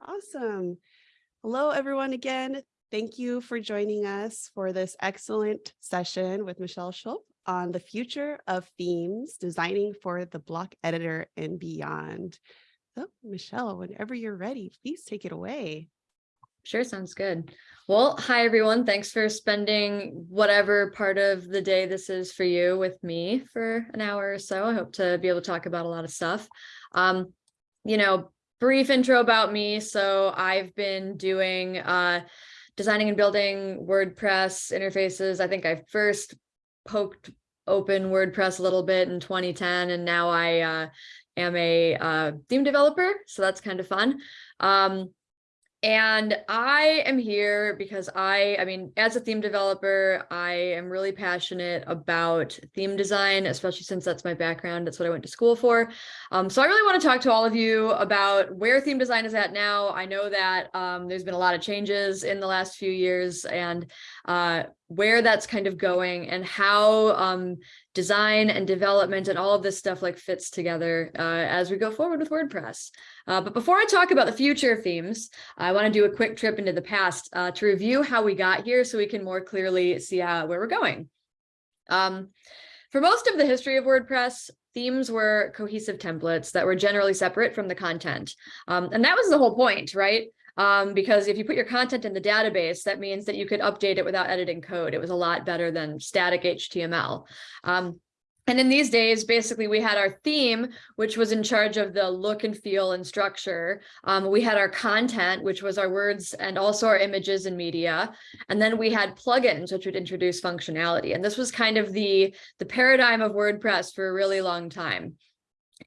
Awesome. Hello, everyone again. Thank you for joining us for this excellent session with Michelle Schulp on the future of themes, designing for the block editor and beyond. So Michelle, whenever you're ready, please take it away. Sure, sounds good. Well, hi, everyone. Thanks for spending whatever part of the day this is for you with me for an hour or so. I hope to be able to talk about a lot of stuff. Um, you know, brief intro about me. So I've been doing uh, designing and building WordPress interfaces. I think I first poked open WordPress a little bit in 2010, and now I uh, am a uh, theme developer. So that's kind of fun. Um, and I am here because I, I mean, as a theme developer, I am really passionate about theme design, especially since that's my background. That's what I went to school for. Um, so I really want to talk to all of you about where theme design is at now. I know that um, there's been a lot of changes in the last few years and uh, where that's kind of going and how um, design and development and all of this stuff like fits together uh, as we go forward with WordPress. Uh, but before I talk about the future themes, I want to do a quick trip into the past uh, to review how we got here so we can more clearly see how, where we're going. Um, for most of the history of WordPress, themes were cohesive templates that were generally separate from the content. Um, and that was the whole point, right? Um, because if you put your content in the database, that means that you could update it without editing code. It was a lot better than static HTML. Um, and in these days, basically, we had our theme, which was in charge of the look and feel and structure. Um, we had our content, which was our words and also our images and media. And then we had plugins, which would introduce functionality. And this was kind of the, the paradigm of WordPress for a really long time.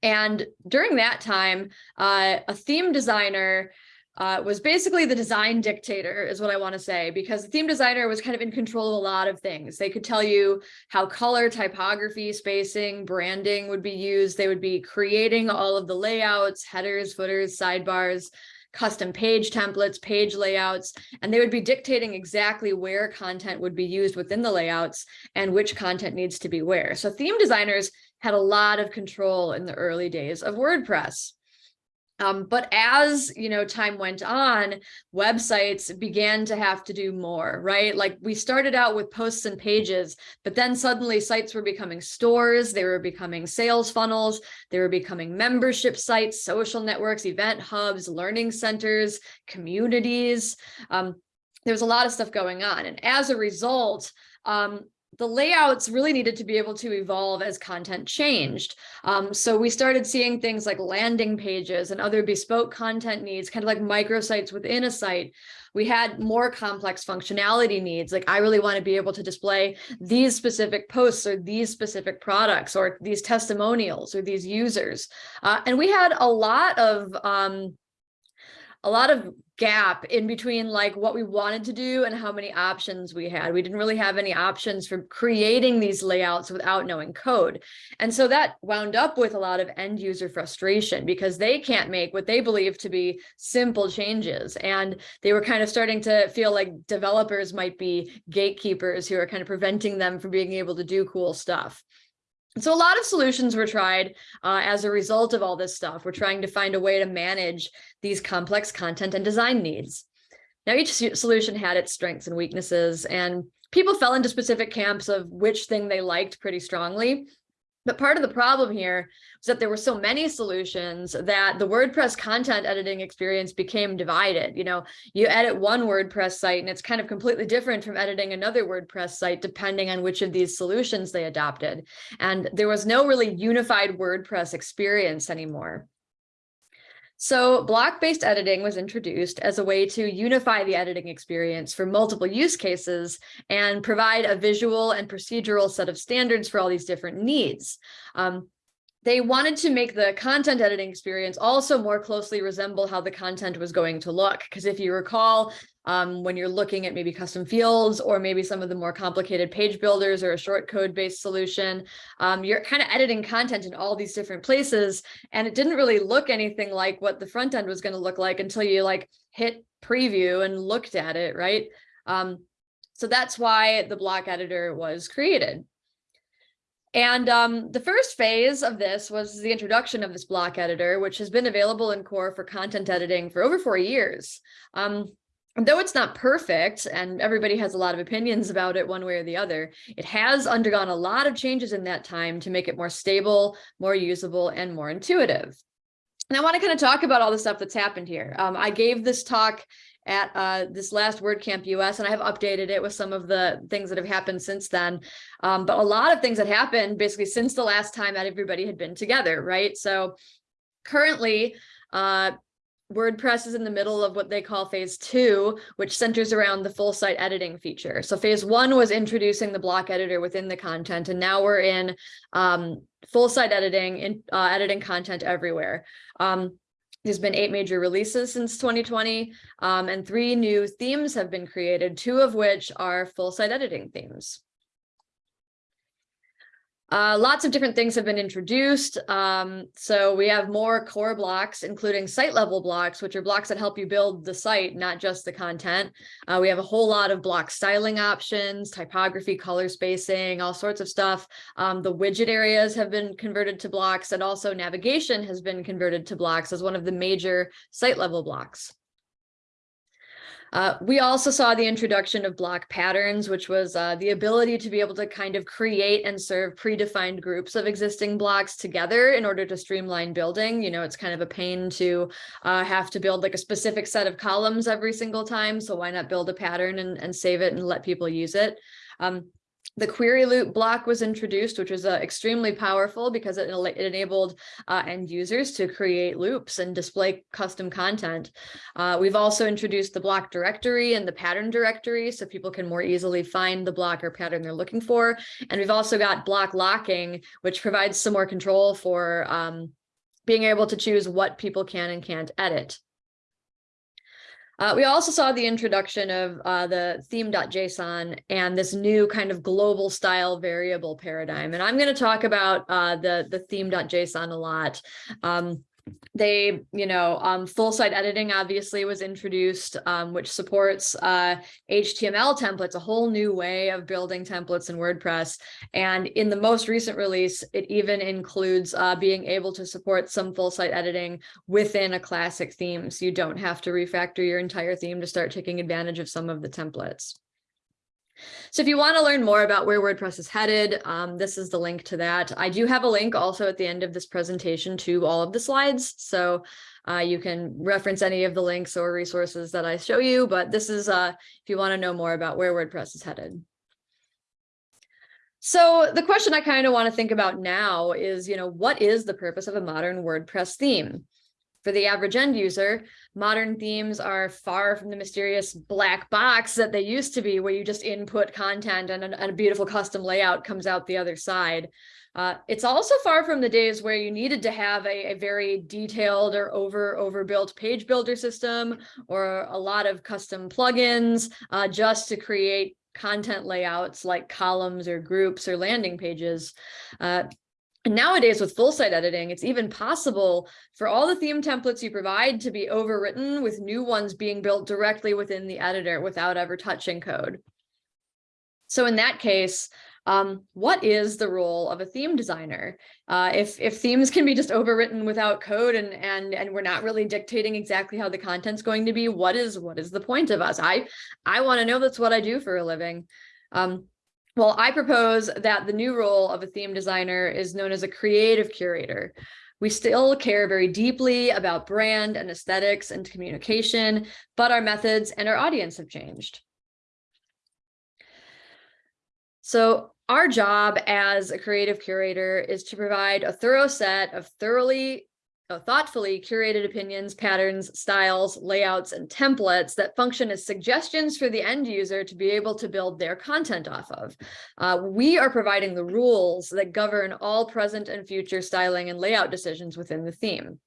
And during that time, uh, a theme designer uh, was basically the design dictator is what I want to say, because the theme designer was kind of in control of a lot of things. They could tell you how color, typography, spacing, branding would be used. They would be creating all of the layouts, headers, footers, sidebars, custom page templates, page layouts, and they would be dictating exactly where content would be used within the layouts and which content needs to be where. So theme designers had a lot of control in the early days of WordPress. Um, but as you know, time went on, websites began to have to do more, right? Like we started out with posts and pages, but then suddenly sites were becoming stores, they were becoming sales funnels, they were becoming membership sites, social networks, event hubs, learning centers, communities. Um, there was a lot of stuff going on. And as a result, um, the layouts really needed to be able to evolve as content changed. Um, so we started seeing things like landing pages and other bespoke content needs, kind of like microsites within a site. We had more complex functionality needs. Like I really want to be able to display these specific posts or these specific products or these testimonials or these users. Uh, and we had a lot of um, a lot of gap in between like what we wanted to do and how many options we had. We didn't really have any options for creating these layouts without knowing code. And so that wound up with a lot of end user frustration because they can't make what they believe to be simple changes. And they were kind of starting to feel like developers might be gatekeepers who are kind of preventing them from being able to do cool stuff. So a lot of solutions were tried uh, as a result of all this stuff. We're trying to find a way to manage these complex content and design needs. Now, each solution had its strengths and weaknesses, and people fell into specific camps of which thing they liked pretty strongly. But part of the problem here was that there were so many solutions that the WordPress content editing experience became divided. You know, you edit one WordPress site and it's kind of completely different from editing another WordPress site, depending on which of these solutions they adopted. And there was no really unified WordPress experience anymore. So block-based editing was introduced as a way to unify the editing experience for multiple use cases and provide a visual and procedural set of standards for all these different needs. Um, they wanted to make the content editing experience also more closely resemble how the content was going to look. Because if you recall, um, when you're looking at maybe custom fields or maybe some of the more complicated page builders or a short code based solution, um, you're kind of editing content in all these different places. And it didn't really look anything like what the front end was going to look like until you like hit preview and looked at it, right? Um, so that's why the block editor was created. And um, the first phase of this was the introduction of this block editor, which has been available in core for content editing for over four years. Um, though it's not perfect and everybody has a lot of opinions about it one way or the other, it has undergone a lot of changes in that time to make it more stable, more usable, and more intuitive. And I want to kind of talk about all the stuff that's happened here. Um, I gave this talk at uh, this last WordCamp US, and I have updated it with some of the things that have happened since then. Um, but a lot of things that happened basically since the last time that everybody had been together, right? So currently, uh, WordPress is in the middle of what they call phase two, which centers around the full site editing feature. So phase one was introducing the block editor within the content, and now we're in um, full site editing and uh, editing content everywhere. Um, there's been eight major releases since 2020, um, and three new themes have been created, two of which are full site editing themes. Uh, lots of different things have been introduced. Um, so we have more core blocks, including site level blocks, which are blocks that help you build the site, not just the content. Uh, we have a whole lot of block styling options, typography, color spacing, all sorts of stuff. Um, the widget areas have been converted to blocks and also navigation has been converted to blocks as one of the major site level blocks. Uh, we also saw the introduction of block patterns, which was uh, the ability to be able to kind of create and serve predefined groups of existing blocks together in order to streamline building. You know, it's kind of a pain to uh, have to build like a specific set of columns every single time. So why not build a pattern and, and save it and let people use it? Um, the query loop block was introduced, which was uh, extremely powerful because it, it enabled uh, end users to create loops and display custom content. Uh, we've also introduced the block directory and the pattern directory so people can more easily find the block or pattern they're looking for. And we've also got block locking, which provides some more control for um, being able to choose what people can and can't edit. Uh, we also saw the introduction of uh, the theme.json and this new kind of global style variable paradigm. And I'm going to talk about uh, the, the theme.json a lot. Um, they, you know, um, full site editing obviously was introduced, um, which supports uh, HTML templates, a whole new way of building templates in WordPress. And in the most recent release, it even includes uh, being able to support some full site editing within a classic theme. So you don't have to refactor your entire theme to start taking advantage of some of the templates. So if you want to learn more about where WordPress is headed, um, this is the link to that. I do have a link also at the end of this presentation to all of the slides. So uh, you can reference any of the links or resources that I show you, but this is uh, if you want to know more about where WordPress is headed. So the question I kind of want to think about now is, you know, what is the purpose of a modern WordPress theme? For the average end user, modern themes are far from the mysterious black box that they used to be, where you just input content and a, and a beautiful custom layout comes out the other side. Uh, it's also far from the days where you needed to have a, a, very detailed or over overbuilt page builder system or a lot of custom plugins uh, just to create content layouts like columns or groups or landing pages. Uh, and nowadays with full site editing, it's even possible for all the theme templates you provide to be overwritten with new ones being built directly within the editor without ever touching code. So in that case, um, what is the role of a theme designer? Uh, if, if themes can be just overwritten without code and, and, and we're not really dictating exactly how the content's going to be, what is, what is the point of us? I, I want to know that's what I do for a living. Um, well, I propose that the new role of a theme designer is known as a creative curator. We still care very deeply about brand and aesthetics and communication, but our methods and our audience have changed. So our job as a creative curator is to provide a thorough set of thoroughly thoughtfully curated opinions, patterns, styles, layouts, and templates that function as suggestions for the end user to be able to build their content off of. Uh, we are providing the rules that govern all present and future styling and layout decisions within the theme.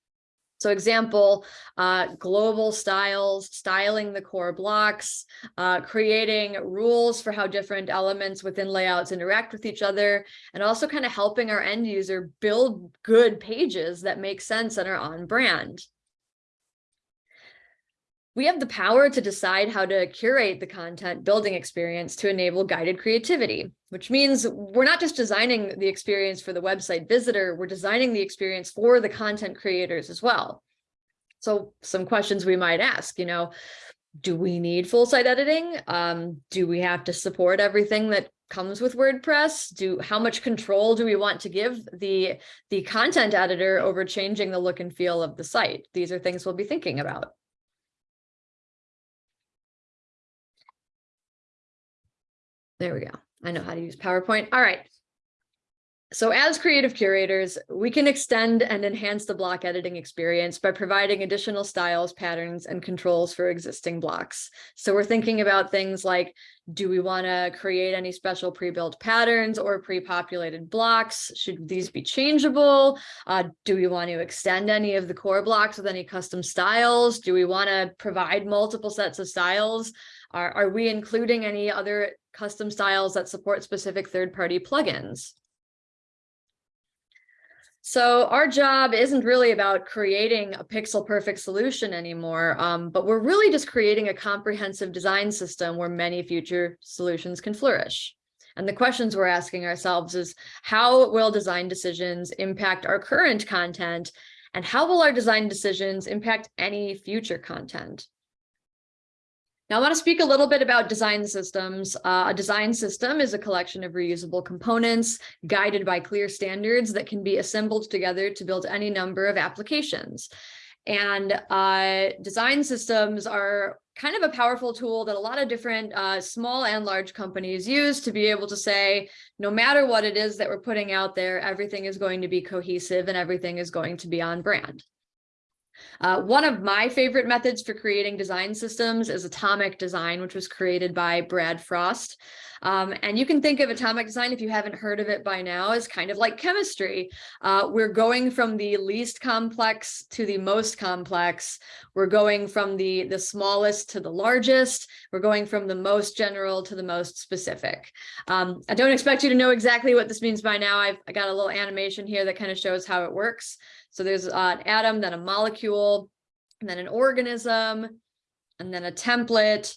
So example, uh, global styles, styling the core blocks, uh, creating rules for how different elements within layouts interact with each other, and also kind of helping our end user build good pages that make sense and are on brand. We have the power to decide how to curate the content building experience to enable guided creativity, which means we're not just designing the experience for the website visitor, we're designing the experience for the content creators as well. So some questions we might ask, you know, do we need full site editing? Um, do we have to support everything that comes with WordPress? Do how much control do we want to give the the content editor over changing the look and feel of the site? These are things we'll be thinking about. There we go. I know how to use PowerPoint. All right. So as creative curators, we can extend and enhance the block editing experience by providing additional styles, patterns, and controls for existing blocks. So we're thinking about things like, do we want to create any special pre-built patterns or pre-populated blocks? Should these be changeable? Uh, do we want to extend any of the core blocks with any custom styles? Do we want to provide multiple sets of styles? Are, are we including any other custom styles that support specific third-party plugins? So our job isn't really about creating a pixel perfect solution anymore, um, but we're really just creating a comprehensive design system where many future solutions can flourish. And the questions we're asking ourselves is how will design decisions impact our current content and how will our design decisions impact any future content? Now I want to speak a little bit about design systems. Uh, a design system is a collection of reusable components guided by clear standards that can be assembled together to build any number of applications. And uh, design systems are kind of a powerful tool that a lot of different uh, small and large companies use to be able to say, no matter what it is that we're putting out there, everything is going to be cohesive and everything is going to be on brand. Uh, one of my favorite methods for creating design systems is atomic design, which was created by Brad Frost. Um, and you can think of atomic design, if you haven't heard of it by now, as kind of like chemistry. Uh, we're going from the least complex to the most complex. We're going from the, the smallest to the largest. We're going from the most general to the most specific. Um, I don't expect you to know exactly what this means by now. I've I got a little animation here that kind of shows how it works. So there's an atom, then a molecule, and then an organism, and then a template,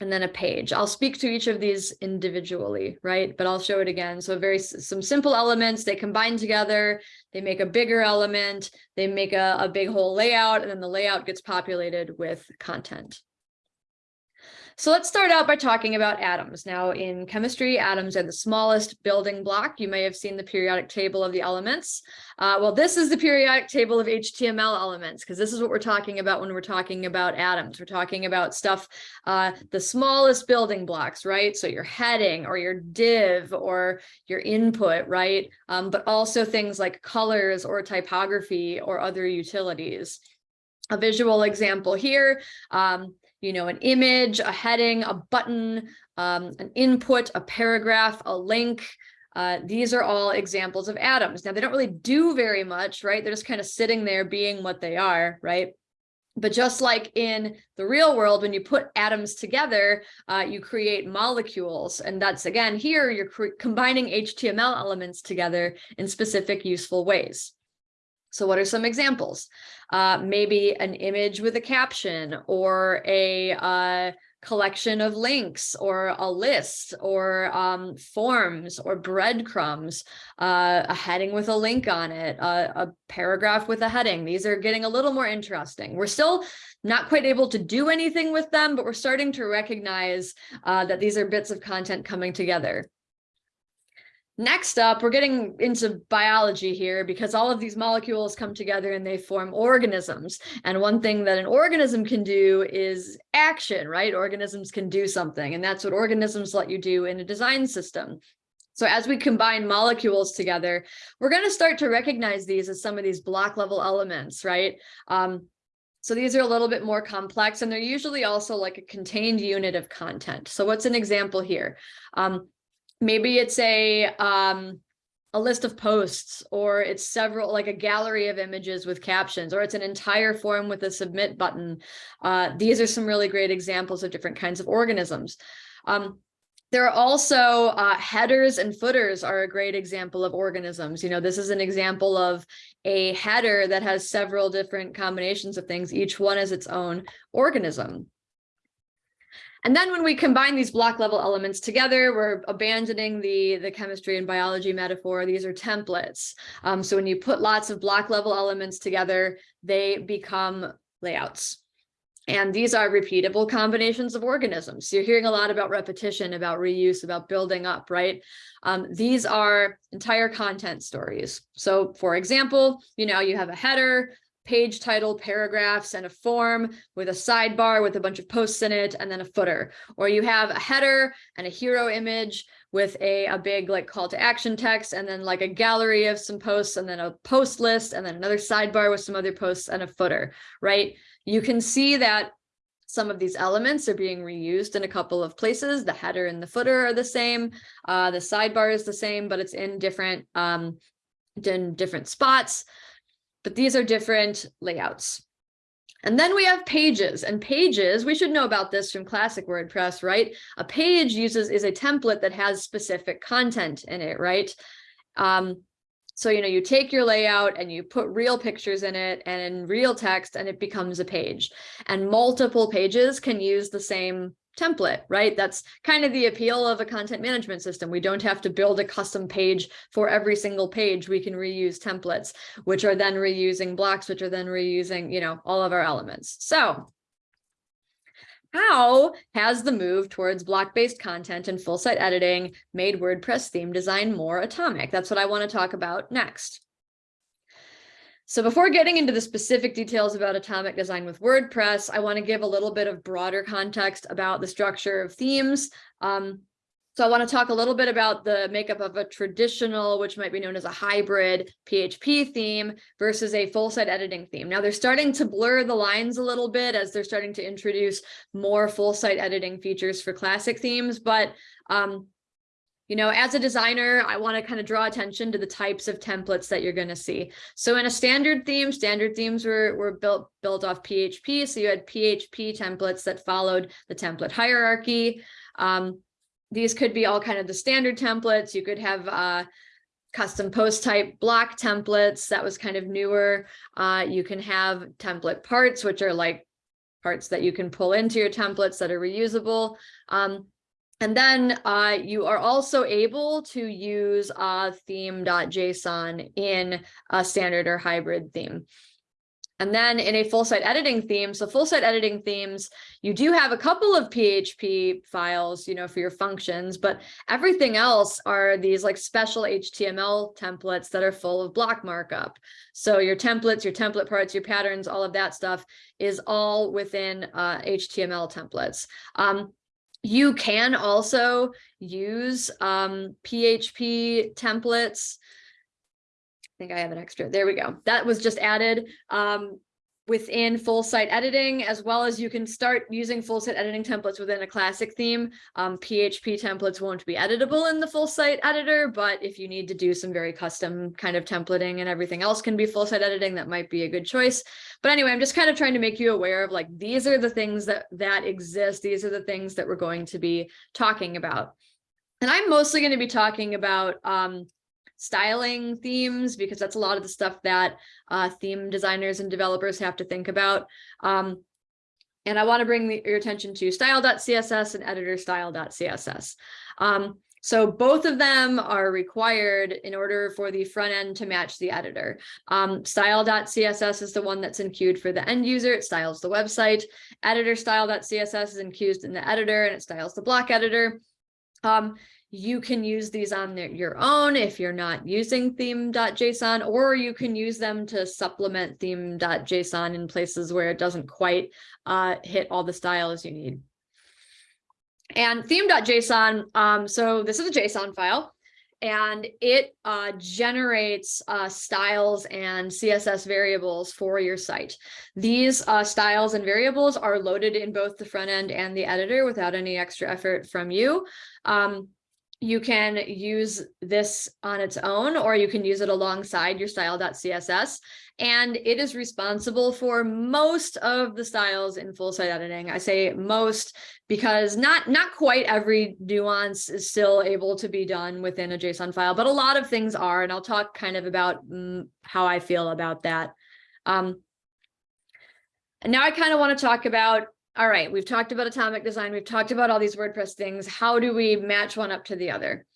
and then a page. I'll speak to each of these individually, right? But I'll show it again. So very some simple elements, they combine together, they make a bigger element, they make a, a big whole layout, and then the layout gets populated with content. So let's start out by talking about atoms. Now in chemistry, atoms are the smallest building block. You may have seen the periodic table of the elements. Uh, well, this is the periodic table of HTML elements, because this is what we're talking about when we're talking about atoms. We're talking about stuff, uh, the smallest building blocks, right? So your heading or your div or your input, right? Um, but also things like colors or typography or other utilities a visual example here. Um, you know, an image, a heading, a button, um, an input, a paragraph, a link. Uh, these are all examples of atoms. Now, they don't really do very much, right? They're just kind of sitting there being what they are, right? But just like in the real world, when you put atoms together, uh, you create molecules. And that's, again, here you're combining HTML elements together in specific useful ways. So what are some examples? Uh, maybe an image with a caption or a uh, collection of links or a list or um, forms or breadcrumbs, uh, a heading with a link on it, a paragraph with a heading. These are getting a little more interesting. We're still not quite able to do anything with them, but we're starting to recognize uh, that these are bits of content coming together. Next up, we're getting into biology here because all of these molecules come together and they form organisms. And one thing that an organism can do is action, right? Organisms can do something. And that's what organisms let you do in a design system. So as we combine molecules together, we're going to start to recognize these as some of these block level elements, right? Um, so these are a little bit more complex and they're usually also like a contained unit of content. So what's an example here? Um, maybe it's a um a list of posts or it's several like a gallery of images with captions or it's an entire form with a submit button uh, these are some really great examples of different kinds of organisms um, there are also uh, headers and footers are a great example of organisms. You know, this is an example of a header that has several different combinations of things. Each one is its own organism. And then when we combine these block level elements together, we're abandoning the, the chemistry and biology metaphor. These are templates. Um, so when you put lots of block level elements together, they become layouts. And these are repeatable combinations of organisms. So you're hearing a lot about repetition, about reuse, about building up, right? Um, these are entire content stories. So for example, you know, you have a header, page title, paragraphs, and a form with a sidebar with a bunch of posts in it, and then a footer. Or you have a header and a hero image with a, a big like call to action text, and then like a gallery of some posts, and then a post list, and then another sidebar with some other posts and a footer, right? You can see that some of these elements are being reused in a couple of places. The header and the footer are the same. Uh, the sidebar is the same, but it's in different um, in different spots but these are different layouts. And then we have pages and pages, we should know about this from classic WordPress, right? A page uses is a template that has specific content in it, right? Um, so, you know, you take your layout and you put real pictures in it and in real text and it becomes a page and multiple pages can use the same template, right? That's kind of the appeal of a content management system. We don't have to build a custom page for every single page. We can reuse templates, which are then reusing blocks, which are then reusing, you know, all of our elements. So how has the move towards block-based content and full site editing made WordPress theme design more atomic? That's what I want to talk about next. So before getting into the specific details about atomic design with WordPress, I want to give a little bit of broader context about the structure of themes. Um, so I want to talk a little bit about the makeup of a traditional, which might be known as a hybrid PHP theme versus a full site editing theme. Now they're starting to blur the lines a little bit as they're starting to introduce more full site editing features for classic themes, but um, you know, as a designer, I want to kind of draw attention to the types of templates that you're going to see. So in a standard theme, standard themes were, were built, built off PHP. So you had PHP templates that followed the template hierarchy. Um, these could be all kind of the standard templates. You could have uh, custom post type block templates. That was kind of newer. Uh, you can have template parts, which are like parts that you can pull into your templates that are reusable. Um, and then uh, you are also able to use uh, theme.json in a standard or hybrid theme. And then in a full site editing theme, so full site editing themes, you do have a couple of PHP files, you know, for your functions, but everything else are these like special HTML templates that are full of block markup. So your templates, your template parts, your patterns, all of that stuff is all within uh, HTML templates. Um, you can also use um, PHP templates. I think I have an extra. There we go. That was just added. Um, within full site editing, as well as you can start using full site editing templates within a classic theme. Um, PHP templates won't be editable in the full site editor, but if you need to do some very custom kind of templating and everything else can be full site editing, that might be a good choice. But anyway, I'm just kind of trying to make you aware of like, these are the things that, that exist. These are the things that we're going to be talking about. And I'm mostly going to be talking about um, styling themes because that's a lot of the stuff that uh, theme designers and developers have to think about. Um, and I want to bring the, your attention to style.css and editor style.css. Um, so both of them are required in order for the front end to match the editor. Um, style.css is the one that's in enqueued for the end user. It styles the website. Editor style.css is enqueued in the editor and it styles the block editor. Um, you can use these on their, your own if you're not using theme.json, or you can use them to supplement theme.json in places where it doesn't quite uh, hit all the styles you need. And theme.json, um, so this is a JSON file, and it uh, generates uh, styles and CSS variables for your site. These uh, styles and variables are loaded in both the front end and the editor without any extra effort from you. Um, you can use this on its own, or you can use it alongside your style.css. And it is responsible for most of the styles in full site editing. I say most because not, not quite every nuance is still able to be done within a JSON file, but a lot of things are, and I'll talk kind of about mm, how I feel about that. Um, and now I kind of want to talk about all right, we've talked about atomic design. We've talked about all these WordPress things. How do we match one up to the other?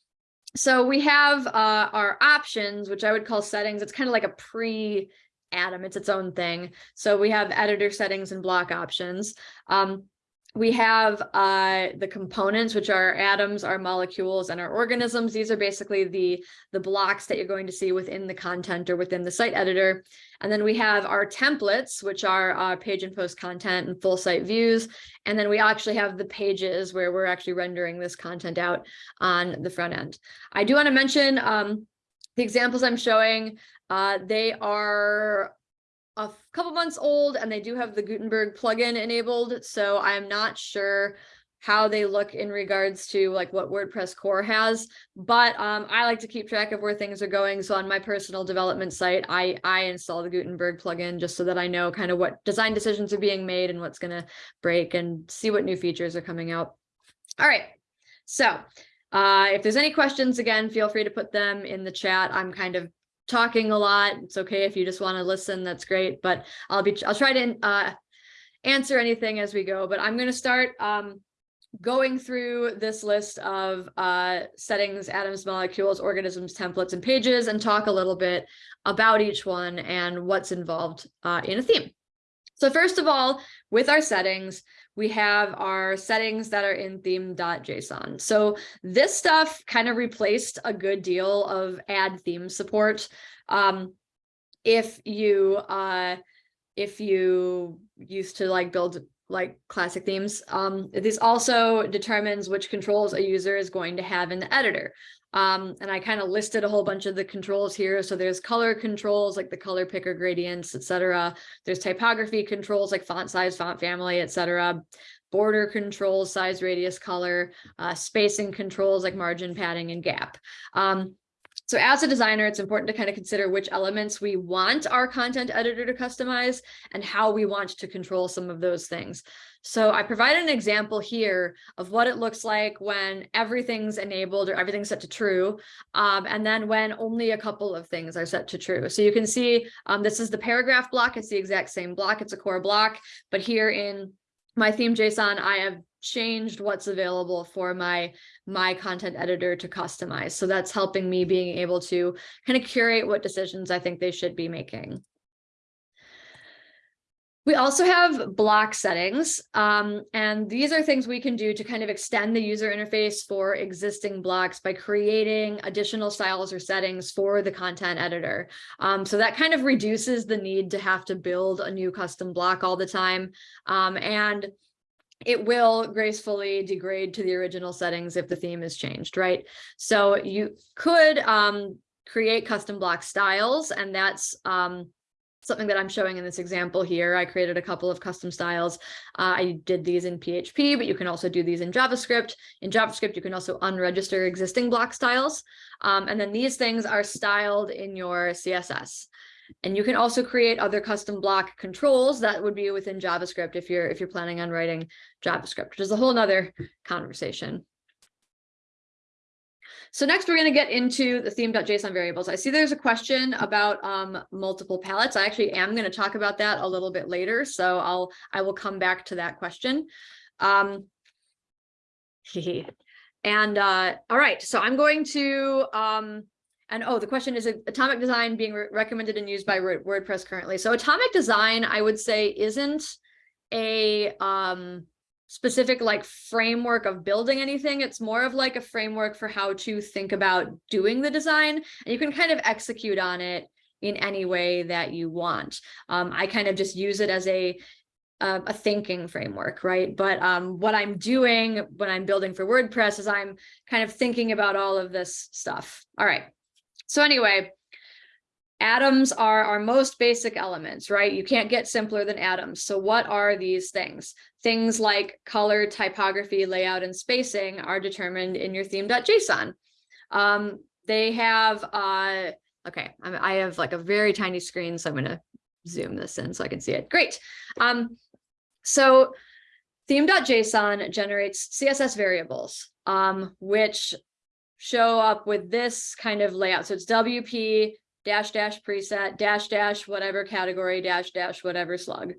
So we have uh, our options, which I would call settings. It's kind of like a pre Atom, it's its own thing. So we have editor settings and block options. Um, we have uh, the components, which are atoms, our molecules, and our organisms. These are basically the, the blocks that you're going to see within the content or within the site editor. And then we have our templates, which are uh, page and post content and full site views. And then we actually have the pages where we're actually rendering this content out on the front end. I do want to mention um, the examples I'm showing, uh, they are a couple months old and they do have the Gutenberg plugin enabled. So I'm not sure how they look in regards to like what WordPress core has, but um, I like to keep track of where things are going. So on my personal development site, I, I install the Gutenberg plugin just so that I know kind of what design decisions are being made and what's going to break and see what new features are coming out. All right. So uh, if there's any questions, again, feel free to put them in the chat. I'm kind of talking a lot. It's okay if you just want to listen, that's great, but I'll be, I'll try to uh, answer anything as we go, but I'm going to start um, going through this list of uh, settings, atoms, molecules, organisms, templates, and pages, and talk a little bit about each one and what's involved uh, in a theme. So first of all, with our settings, we have our settings that are in theme.json. So this stuff kind of replaced a good deal of add theme support. Um, if you uh, if you used to like build like classic themes, um, this also determines which controls a user is going to have in the editor. Um, and I kind of listed a whole bunch of the controls here. So there's color controls like the color picker gradients, etc. There's typography controls like font size, font family, etc. Border controls, size, radius, color, uh, spacing controls like margin, padding, and gap. Um, so as a designer, it's important to kind of consider which elements we want our content editor to customize and how we want to control some of those things. So I provided an example here of what it looks like when everything's enabled or everything's set to true, um, and then when only a couple of things are set to true. So you can see um, this is the paragraph block. It's the exact same block. It's a core block, but here in my theme JSON, I have changed what's available for my my content editor to customize. So that's helping me being able to kind of curate what decisions I think they should be making. We also have block settings, um, and these are things we can do to kind of extend the user interface for existing blocks by creating additional styles or settings for the content editor. Um, so that kind of reduces the need to have to build a new custom block all the time. Um, and it will gracefully degrade to the original settings if the theme is changed, right? So you could um, create custom block styles, and that's um, something that I'm showing in this example here. I created a couple of custom styles. Uh, I did these in PHP, but you can also do these in JavaScript. In JavaScript, you can also unregister existing block styles. Um, and then these things are styled in your CSS. And you can also create other custom block controls that would be within JavaScript if you're if you're planning on writing JavaScript, which is a whole nother conversation. So next we're going to get into the theme.json variables. I see there's a question about um, multiple palettes. I actually am going to talk about that a little bit later. So I'll I will come back to that question. Um, and uh, all right, so I'm going to um, and oh, the question is atomic design being re recommended and used by WordPress currently. So atomic design, I would say, isn't a um, specific like framework of building anything. It's more of like a framework for how to think about doing the design. And you can kind of execute on it in any way that you want. Um, I kind of just use it as a a, a thinking framework, right? But um, what I'm doing when I'm building for WordPress is I'm kind of thinking about all of this stuff. All right. So anyway, atoms are our most basic elements, right? You can't get simpler than atoms. So what are these things? Things like color, typography, layout, and spacing are determined in your theme.json. Um, they have, uh, okay, I, have like a very tiny screen, so I'm gonna zoom this in so I can see it. Great. Um, so theme.json generates CSS variables, um, which show up with this kind of layout. So it's WP dash dash preset dash dash whatever category dash dash whatever slug.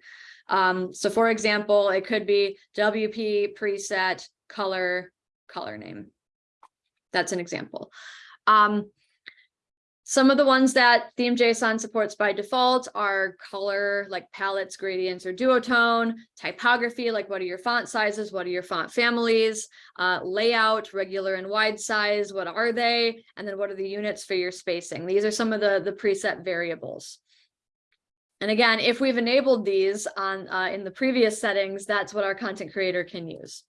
Um, so for example, it could be WP preset color color name. That's an example. Um, some of the ones that theme JSON supports by default are color, like palettes, gradients, or duotone, typography, like what are your font sizes, what are your font families, uh, layout, regular and wide size, what are they, and then what are the units for your spacing. These are some of the, the preset variables. And again, if we've enabled these on uh, in the previous settings, that's what our content creator can use.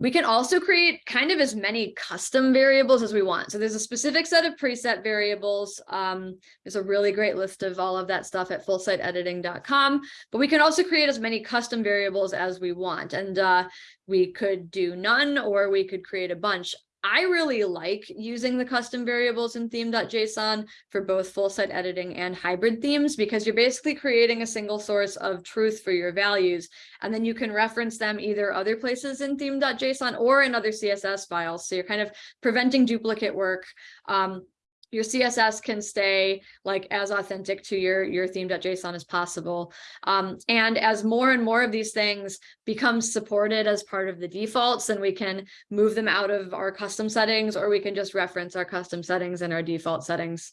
We can also create kind of as many custom variables as we want. So there's a specific set of preset variables. Um, there's a really great list of all of that stuff at fullsiteediting.com, but we can also create as many custom variables as we want. And uh, we could do none or we could create a bunch. I really like using the custom variables in theme.json for both full site editing and hybrid themes because you're basically creating a single source of truth for your values. And then you can reference them either other places in theme.json or in other CSS files. So you're kind of preventing duplicate work. Um, your css can stay like as authentic to your your theme.json as possible um, and as more and more of these things become supported as part of the defaults then we can move them out of our custom settings or we can just reference our custom settings and our default settings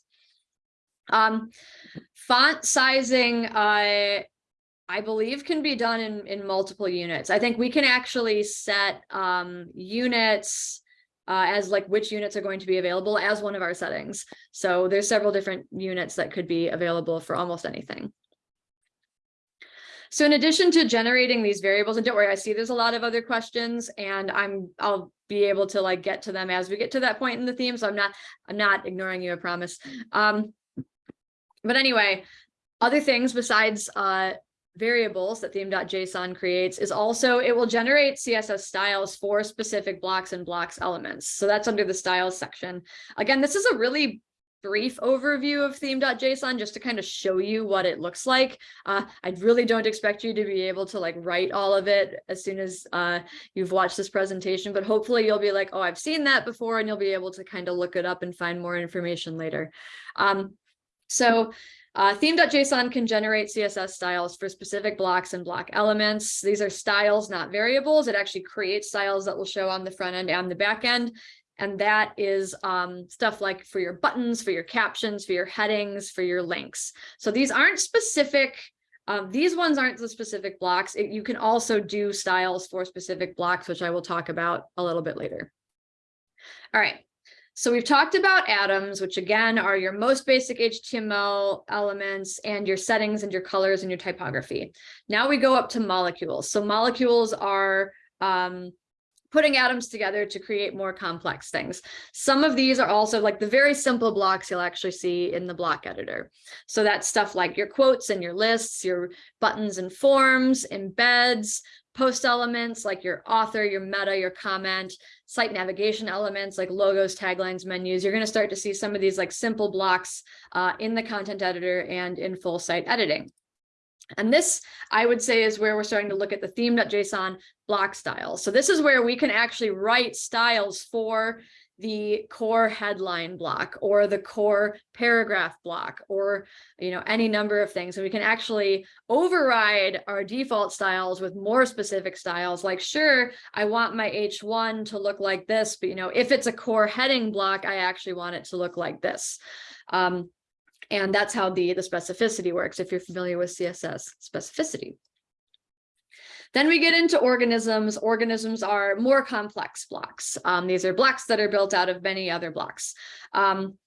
um, font sizing uh, I believe can be done in, in multiple units. I think we can actually set um, units uh, as like which units are going to be available as one of our settings. So there's several different units that could be available for almost anything. So in addition to generating these variables, and don't worry, I see there's a lot of other questions and I'm I'll be able to like get to them as we get to that point in the theme. So I'm not I'm not ignoring you, I promise. Um, but anyway, other things besides uh, variables that theme.json creates is also it will generate css styles for specific blocks and blocks elements. So that's under the styles section. Again this is a really brief overview of theme.json just to kind of show you what it looks like. Uh, i really don't expect you to be able to like write all of it as soon as uh, you've watched this presentation but hopefully you'll be like oh i've seen that before and you'll be able to kind of look it up and find more information later. Um, so uh, theme.json can generate CSS styles for specific blocks and block elements. These are styles, not variables. It actually creates styles that will show on the front end and the back end. And that is um, stuff like for your buttons, for your captions, for your headings, for your links. So these aren't specific um, these ones aren't the specific blocks. It, you can also do styles for specific blocks, which I will talk about a little bit later. All right, so we've talked about atoms, which again are your most basic HTML elements and your settings and your colors and your typography. Now we go up to molecules. So molecules are um, putting atoms together to create more complex things. Some of these are also like the very simple blocks you'll actually see in the block editor. So that's stuff like your quotes and your lists, your buttons and forms, embeds, post elements like your author, your meta, your comment, site navigation elements like logos, taglines, menus. You're going to start to see some of these like simple blocks uh, in the content editor and in full site editing. And this, I would say, is where we're starting to look at the theme.json block styles. So this is where we can actually write styles for the core headline block or the core paragraph block or you know any number of things. And we can actually override our default styles with more specific styles like sure i want my h1 to look like this but you know if it's a core heading block i actually want it to look like this. Um, and that's how the the specificity works if you're familiar with css specificity then we get into organisms. Organisms are more complex blocks. Um, these are blocks that are built out of many other blocks. Um,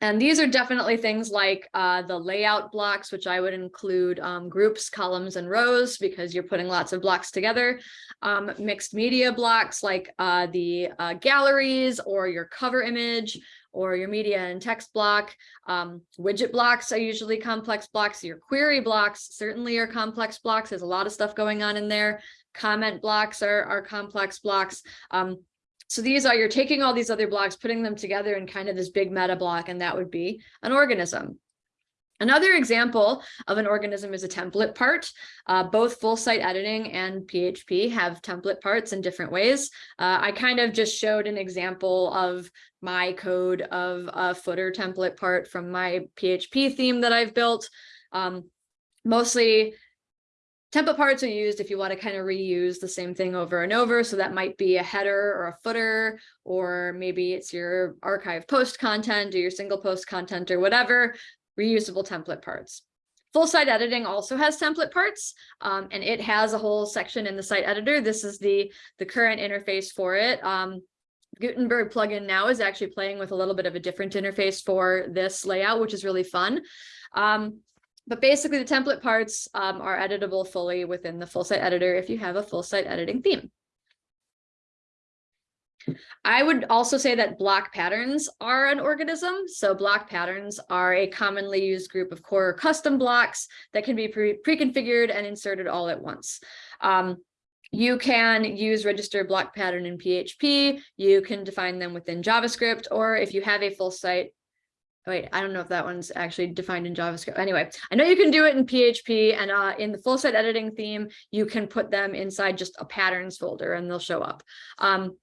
and these are definitely things like uh, the layout blocks, which I would include um, groups, columns, and rows, because you're putting lots of blocks together. Um, mixed media blocks like uh, the uh, galleries or your cover image, or your media and text block. Um, widget blocks are usually complex blocks. Your query blocks certainly are complex blocks. There's a lot of stuff going on in there. Comment blocks are, are complex blocks. Um, so these are, you're taking all these other blocks, putting them together in kind of this big meta block, and that would be an organism. Another example of an organism is a template part. Uh, both full site editing and PHP have template parts in different ways. Uh, I kind of just showed an example of my code of a footer template part from my PHP theme that I've built. Um, mostly template parts are used if you want to kind of reuse the same thing over and over. So that might be a header or a footer, or maybe it's your archive post content or your single post content or whatever reusable template parts. Full site editing also has template parts, um, and it has a whole section in the site editor. This is the, the current interface for it. Um, Gutenberg plugin now is actually playing with a little bit of a different interface for this layout, which is really fun. Um, but basically the template parts um, are editable fully within the full site editor if you have a full site editing theme. I would also say that block patterns are an organism. So block patterns are a commonly used group of core custom blocks that can be pre-configured and inserted all at once. Um, you can use register block pattern in PHP. You can define them within JavaScript, or if you have a full site, wait, I don't know if that one's actually defined in JavaScript. Anyway, I know you can do it in PHP and uh, in the full site editing theme, you can put them inside just a patterns folder and they'll show up. Um,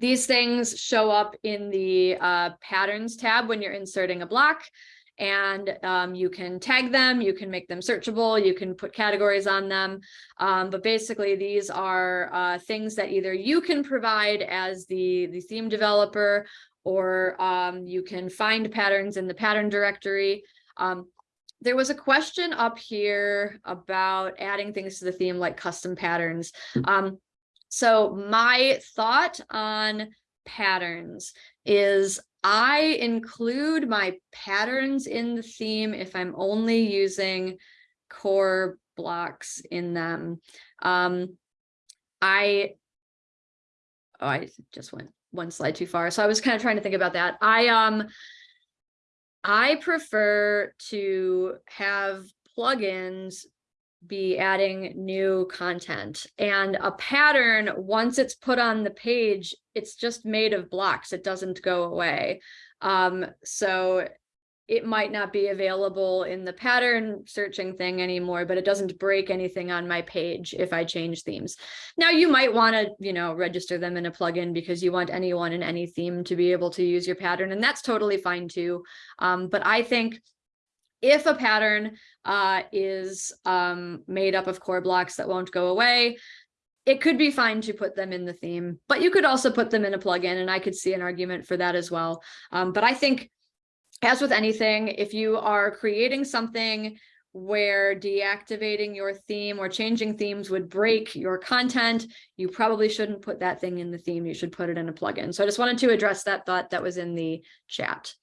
these things show up in the uh, patterns tab when you're inserting a block and um, you can tag them, you can make them searchable, you can put categories on them. Um, but basically these are uh, things that either you can provide as the, the theme developer or um, you can find patterns in the pattern directory. Um, there was a question up here about adding things to the theme like custom patterns. So my thought on patterns is I include my patterns in the theme if I'm only using core blocks in them. Um, I, oh, I just went one slide too far. So I was kind of trying to think about that. I, um, I prefer to have plugins be adding new content. And a pattern once it's put on the page it's just made of blocks. It doesn't go away. Um, so it might not be available in the pattern searching thing anymore but it doesn't break anything on my page if i change themes. Now you might want to you know register them in a plugin because you want anyone in any theme to be able to use your pattern and that's totally fine too. Um, but i think if a pattern uh, is um, made up of core blocks that won't go away, it could be fine to put them in the theme, but you could also put them in a plugin and I could see an argument for that as well. Um, but I think as with anything, if you are creating something where deactivating your theme or changing themes would break your content, you probably shouldn't put that thing in the theme. You should put it in a plugin. So I just wanted to address that thought that was in the chat.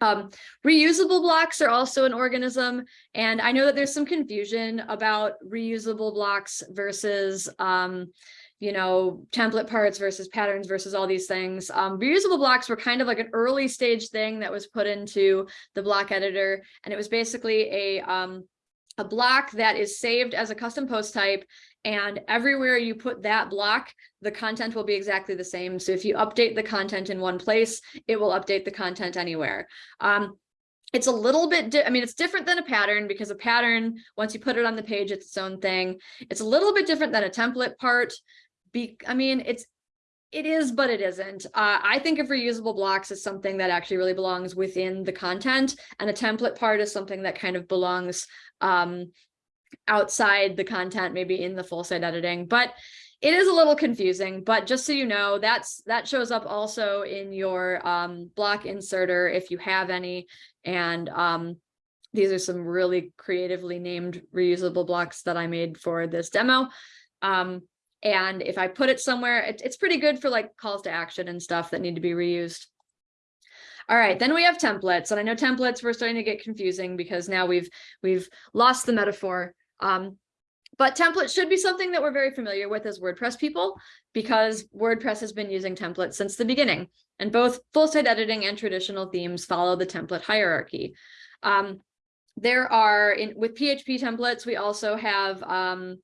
Um, reusable blocks are also an organism, and I know that there's some confusion about reusable blocks versus, um, you know, template parts versus patterns versus all these things. Um, reusable blocks were kind of like an early stage thing that was put into the block editor, and it was basically a um, a block that is saved as a custom post type and everywhere you put that block, the content will be exactly the same. So if you update the content in one place, it will update the content anywhere. Um, it's a little bit, I mean, it's different than a pattern because a pattern, once you put it on the page, it's its own thing. It's a little bit different than a template part. Be, I mean, it's it is, but it isn't. Uh, I think of reusable blocks as something that actually really belongs within the content, and a template part is something that kind of belongs um, outside the content, maybe in the full site editing, but it is a little confusing, but just so you know, that's that shows up also in your um, block inserter if you have any. And um, these are some really creatively named reusable blocks that I made for this demo. Um, and if I put it somewhere, it, it's pretty good for like calls to action and stuff that need to be reused. All right, then we have templates. And I know templates were starting to get confusing because now we've we've lost the metaphor. Um, But templates should be something that we're very familiar with as WordPress people because WordPress has been using templates since the beginning. And both full site editing and traditional themes follow the template hierarchy. Um, there are in with PHP templates, we also have um,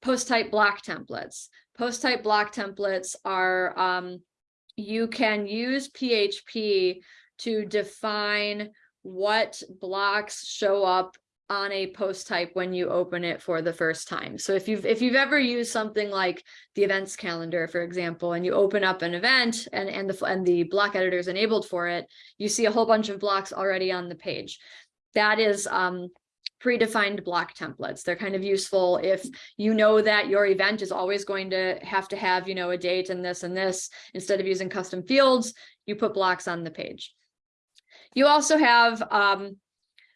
post type block templates. Post type block templates are um, you can use PHP to define what blocks show up on a post type when you open it for the first time. So if you've if you've ever used something like the events calendar, for example, and you open up an event and and the and the block editor is enabled for it, you see a whole bunch of blocks already on the page. That is um, predefined block templates. They're kind of useful if you know that your event is always going to have to have, you know, a date and this and this. Instead of using custom fields, you put blocks on the page. You also have um,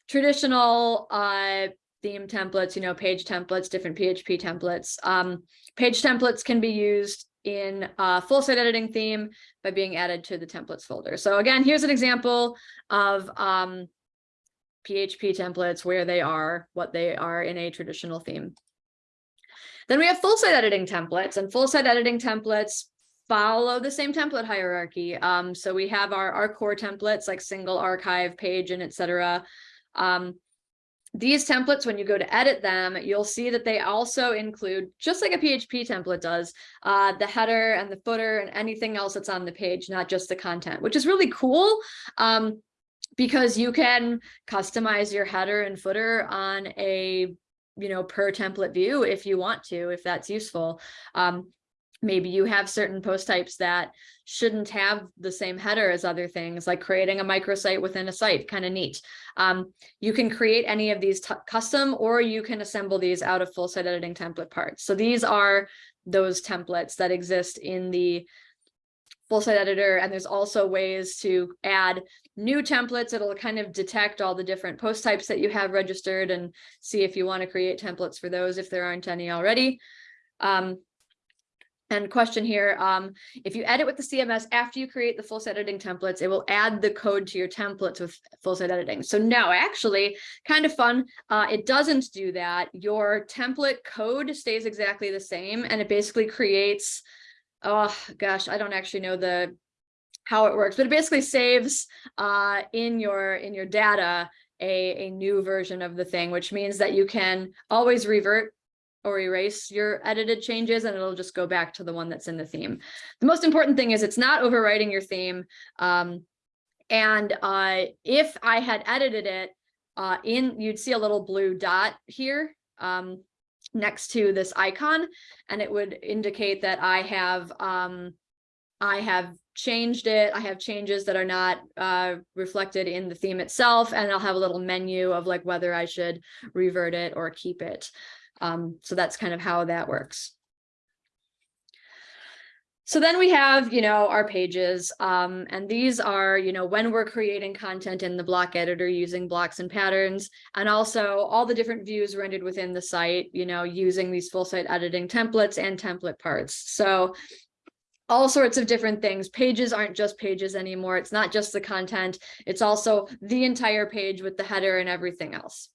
traditional uh, theme templates, you know, page templates, different PHP templates. Um, page templates can be used in a full site editing theme by being added to the templates folder. So again, here's an example of um, PHP templates, where they are, what they are in a traditional theme. Then we have full site editing templates and full site editing templates follow the same template hierarchy. Um, so we have our, our core templates like single archive page and etc. Um, these templates, when you go to edit them, you'll see that they also include, just like a PHP template does, uh, the header and the footer and anything else that's on the page, not just the content, which is really cool. Um, because you can customize your header and footer on a you know per template view if you want to if that's useful um, maybe you have certain post types that shouldn't have the same header as other things like creating a microsite within a site kind of neat. Um, you can create any of these custom or you can assemble these out of full site editing template parts. So these are those templates that exist in the full site editor and there's also ways to add new templates. It'll kind of detect all the different post types that you have registered and see if you want to create templates for those if there aren't any already. Um, and question here, um, if you edit with the CMS after you create the full site editing templates, it will add the code to your templates with full site editing. So no, actually kind of fun. Uh, it doesn't do that. Your template code stays exactly the same and it basically creates oh gosh, I don't actually know the how it works, but it basically saves uh, in your in your data a, a new version of the thing, which means that you can always revert or erase your edited changes and it'll just go back to the one that's in the theme. The most important thing is it's not overwriting your theme. Um, and uh, if I had edited it uh, in, you'd see a little blue dot here. Um, next to this icon and it would indicate that I have um, I have changed it. I have changes that are not uh, reflected in the theme itself, and I'll have a little menu of like whether I should revert it or keep it. Um, so that's kind of how that works. So then we have, you know, our pages, um, and these are, you know, when we're creating content in the block editor using blocks and patterns, and also all the different views rendered within the site, you know, using these full site editing templates and template parts. So all sorts of different things. Pages aren't just pages anymore. It's not just the content. It's also the entire page with the header and everything else.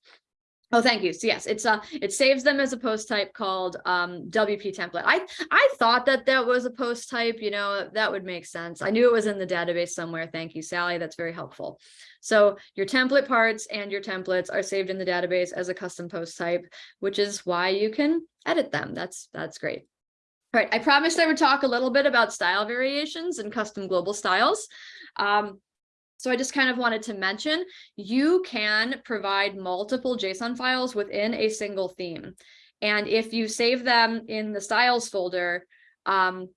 Oh, thank you. So yes, it's uh it saves them as a post type called um WP template. I I thought that that was a post type, you know, that would make sense. I knew it was in the database somewhere. Thank you, Sally. That's very helpful. So your template parts and your templates are saved in the database as a custom post type, which is why you can edit them. That's that's great. All right, I promised I would talk a little bit about style variations and custom global styles. Um, so I just kind of wanted to mention, you can provide multiple JSON files within a single theme. And if you save them in the styles folder, um,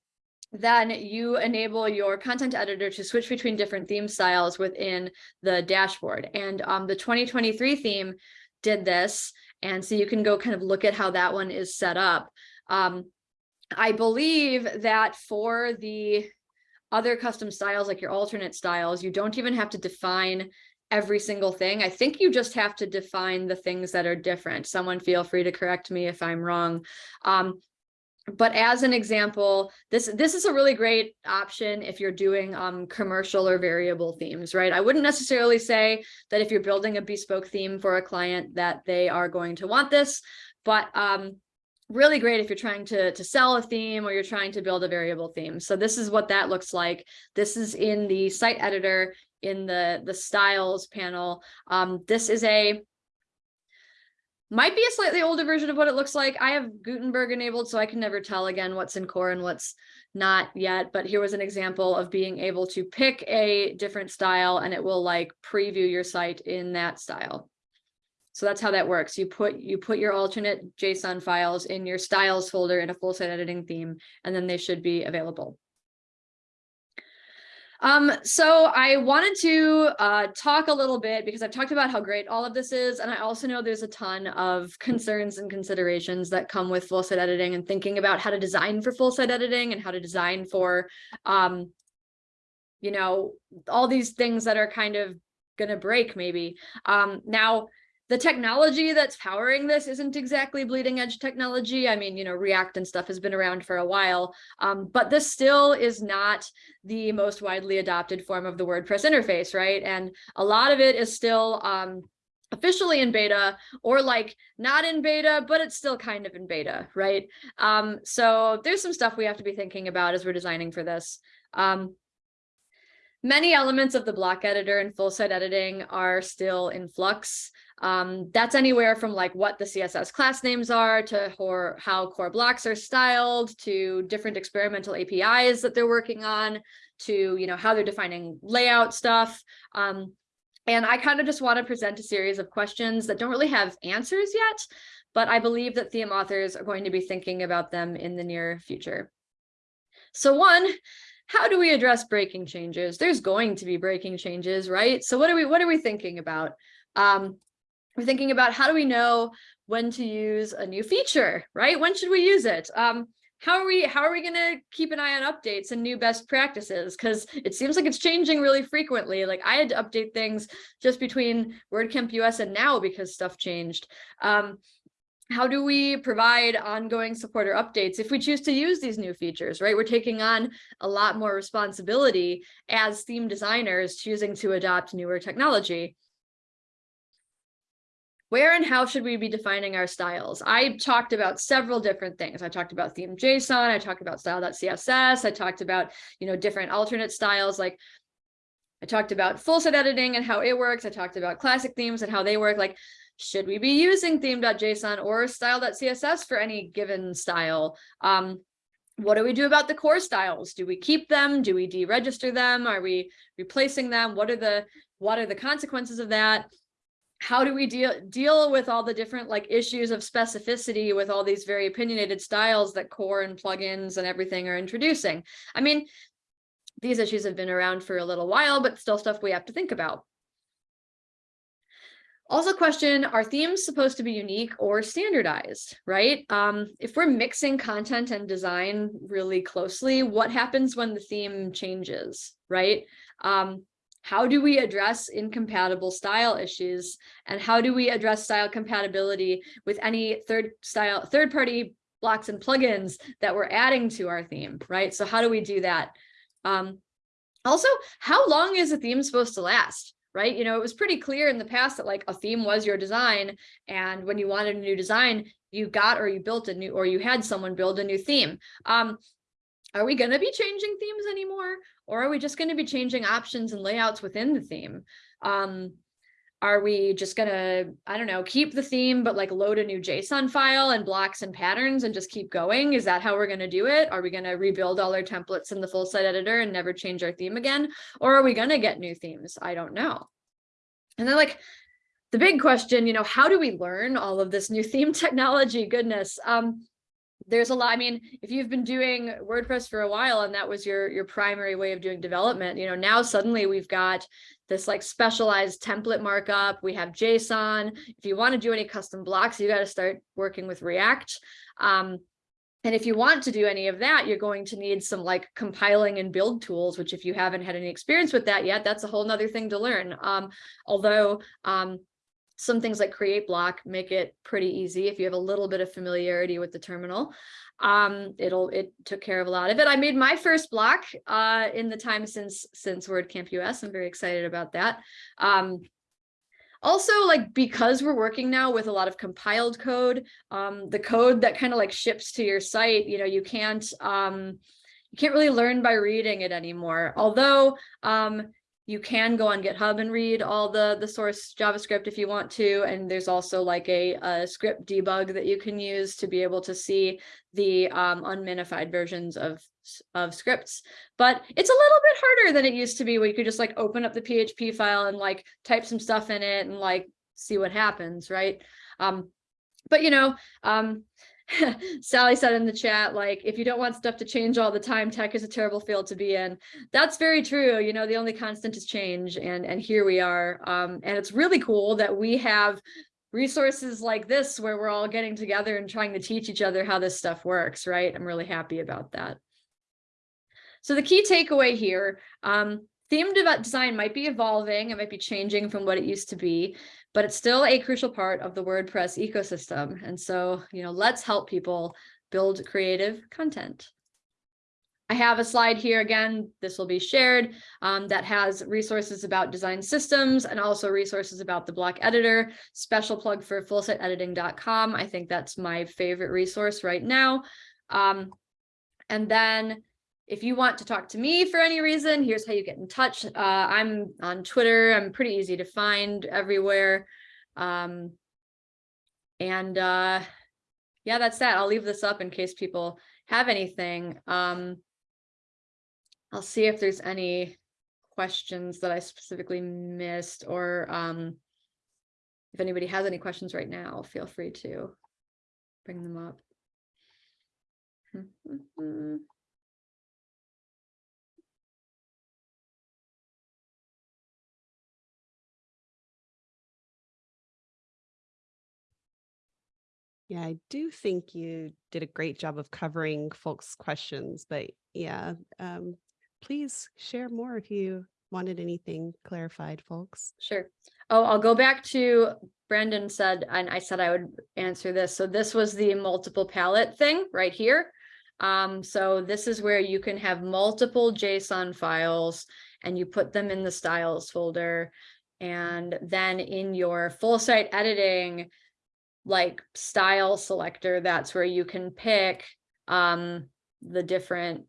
then you enable your content editor to switch between different theme styles within the dashboard. And um, the 2023 theme did this. And so you can go kind of look at how that one is set up. Um, I believe that for the other custom styles, like your alternate styles, you don't even have to define every single thing. I think you just have to define the things that are different. Someone feel free to correct me if I'm wrong. Um, but as an example, this this is a really great option if you're doing um, commercial or variable themes, right? I wouldn't necessarily say that if you're building a bespoke theme for a client that they are going to want this, but um, really great if you're trying to, to sell a theme or you're trying to build a variable theme. So this is what that looks like. This is in the site editor in the, the styles panel. Um, this is a might be a slightly older version of what it looks like. I have Gutenberg enabled, so I can never tell again what's in core and what's not yet. But here was an example of being able to pick a different style and it will like preview your site in that style. So that's how that works. You put you put your alternate JSON files in your styles folder in a full site editing theme, and then they should be available. Um, so I wanted to uh, talk a little bit because I've talked about how great all of this is. And I also know there's a ton of concerns and considerations that come with full site editing and thinking about how to design for full site editing and how to design for, um, you know, all these things that are kind of going to break maybe. Um, now, the technology that's powering this isn't exactly bleeding edge technology. I mean, you know, React and stuff has been around for a while, um, but this still is not the most widely adopted form of the WordPress interface, right? And a lot of it is still um, officially in beta or like not in beta, but it's still kind of in beta, right? Um, so there's some stuff we have to be thinking about as we're designing for this. Um, many elements of the block editor and full site editing are still in flux. Um, that's anywhere from like what the CSS class names are to how core blocks are styled to different experimental APIs that they're working on to, you know, how they're defining layout stuff. Um, and I kind of just want to present a series of questions that don't really have answers yet, but I believe that theme authors are going to be thinking about them in the near future. So one, how do we address breaking changes? There's going to be breaking changes, right? So what are we what are we thinking about? Um, we're thinking about how do we know when to use a new feature, right? When should we use it? Um, how are we how are we going to keep an eye on updates and new best practices? Because it seems like it's changing really frequently. Like i had to update things just between wordcamp us and now because stuff changed. Um, how do we provide ongoing support or updates if we choose to use these new features right? We're taking on a lot more responsibility as theme designers choosing to adopt newer technology where and how should we be defining our styles? I talked about several different things. I talked about theme JSON, I talked about style.css, I talked about, you know, different alternate styles like I talked about full site editing and how it works. I talked about classic themes and how they work. Like, should we be using theme.json or style.css for any given style? Um, what do we do about the core styles? Do we keep them? Do we deregister them? Are we replacing them? What are the what are the consequences of that? How do we deal deal with all the different like issues of specificity with all these very opinionated styles that core and plugins and everything are introducing? I mean these issues have been around for a little while but still stuff we have to think about. Also question are themes supposed to be unique or standardized right? Um, if we're mixing content and design really closely what happens when the theme changes right? Um, how do we address incompatible style issues? And how do we address style compatibility with any third style third party blocks and plugins that we're adding to our theme right? So how do we do that? Um, also how long is a theme supposed to last right? You know it was pretty clear in the past that like a theme was your design and when you wanted a new design you got or you built a new or you had someone build a new theme. Um, are we going to be changing themes anymore? Or are we just going to be changing options and layouts within the theme? Um, are we just going to, I don't know, keep the theme, but like load a new JSON file and blocks and patterns and just keep going? Is that how we're going to do it? Are we going to rebuild all our templates in the full site editor and never change our theme again? Or are we going to get new themes? I don't know. And then like the big question, you know, how do we learn all of this new theme technology? Goodness. Um, there's a lot i mean if you've been doing wordpress for a while and that was your your primary way of doing development you know now suddenly we've got this like specialized template markup. We have json. If you want to do any custom blocks you got to start working with react. Um, and if you want to do any of that, you're going to need some like compiling and build tools, which if you haven't had any experience with that yet, that's a whole nother thing to learn. Um, although um, some things like create block make it pretty easy if you have a little bit of familiarity with the terminal. Um it'll it took care of a lot of it. I made my first block uh in the time since since wordcamp us i'm very excited about that. Um also like because we're working now with a lot of compiled code, um, the code that kind of like ships to your site, you know, you can't um, you can't really learn by reading it anymore. Although um, you can go on GitHub and read all the the source JavaScript if you want to, and there's also like a, a script debug that you can use to be able to see the um, unminified versions of of scripts. But it's a little bit harder than it used to be, where you could just like open up the PHP file and like type some stuff in it and like see what happens, right? Um, but you know, um, Sally said in the chat, like, if you don't want stuff to change all the time, tech is a terrible field to be in. That's very true. You know, the only constant is change. And, and here we are. Um, and it's really cool that we have resources like this where we're all getting together and trying to teach each other how this stuff works, right? I'm really happy about that. So the key takeaway here, um, themed design might be evolving, it might be changing from what it used to be, but it's still a crucial part of the WordPress ecosystem. And so, you know, let's help people build creative content. I have a slide here again, this will be shared, um, that has resources about design systems and also resources about the block editor, special plug for fullsiteediting.com. I think that's my favorite resource right now. Um, and then if you want to talk to me for any reason, here's how you get in touch. Uh, I'm on Twitter. I'm pretty easy to find everywhere. Um, and uh, yeah, that's that. I'll leave this up in case people have anything. Um, I'll see if there's any questions that I specifically missed or um, if anybody has any questions right now, feel free to bring them up. Yeah, I do think you did a great job of covering folks' questions, but yeah, um, please share more if you wanted anything clarified, folks. Sure. Oh, I'll go back to Brandon said, and I said I would answer this. So this was the multiple palette thing right here. Um, so this is where you can have multiple JSON files and you put them in the styles folder. And then in your full site editing, like style selector, that's where you can pick um, the different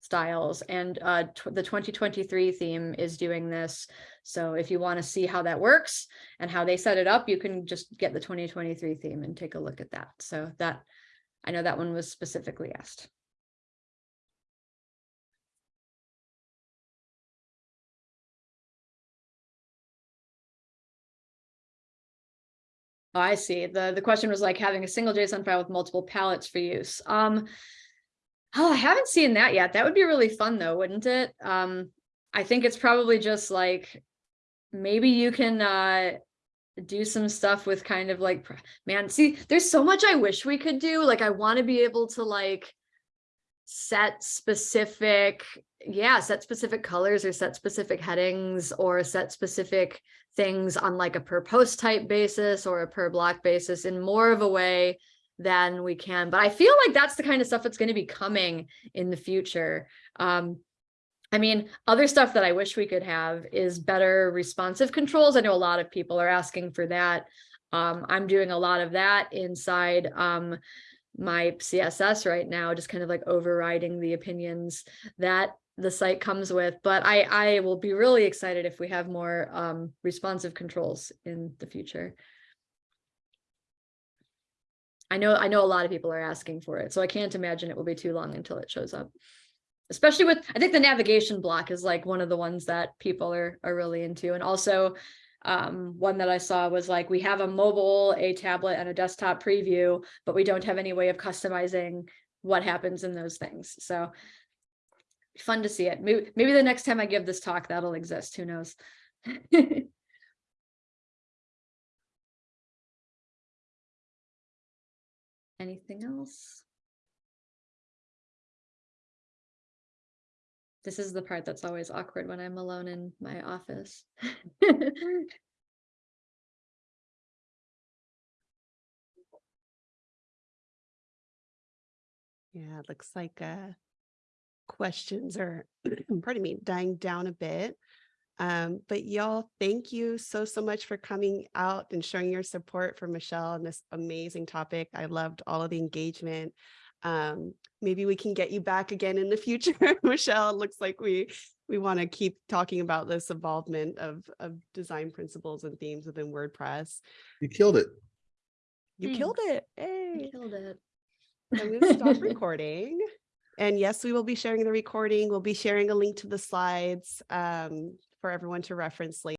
styles and uh, the 2023 theme is doing this. So if you want to see how that works and how they set it up, you can just get the 2023 theme and take a look at that. So that I know that one was specifically asked. Oh, I see. The, the question was like having a single JSON file with multiple palettes for use. Um, oh, I haven't seen that yet. That would be really fun though, wouldn't it? Um, I think it's probably just like, maybe you can uh, do some stuff with kind of like, man, see, there's so much I wish we could do. Like, I want to be able to like set specific, yeah, set specific colors or set specific headings or set specific things on like a per post type basis or a per block basis in more of a way than we can. But I feel like that's the kind of stuff that's going to be coming in the future. Um, I mean, other stuff that I wish we could have is better responsive controls. I know a lot of people are asking for that. Um, I'm doing a lot of that inside um, my CSS right now, just kind of like overriding the opinions that the site comes with, but I, I will be really excited if we have more um, responsive controls in the future. I know, I know a lot of people are asking for it, so I can't imagine it will be too long until it shows up. Especially with, I think the navigation block is like one of the ones that people are, are really into. And also um, one that I saw was like, we have a mobile, a tablet and a desktop preview, but we don't have any way of customizing what happens in those things. So fun to see it. Maybe, maybe the next time I give this talk, that'll exist. Who knows? Anything else? This is the part that's always awkward when I'm alone in my office. Yeah, it looks like uh, questions are, pardon me, dying down a bit. Um, but y'all, thank you so, so much for coming out and showing your support for Michelle and this amazing topic. I loved all of the engagement. Um, maybe we can get you back again in the future, Michelle. It looks like we we want to keep talking about this involvement of of design principles and themes within WordPress. You killed it. You killed it. I Hey. killed it. I'm going to stop recording. And yes, we will be sharing the recording. We'll be sharing a link to the slides um, for everyone to reference later.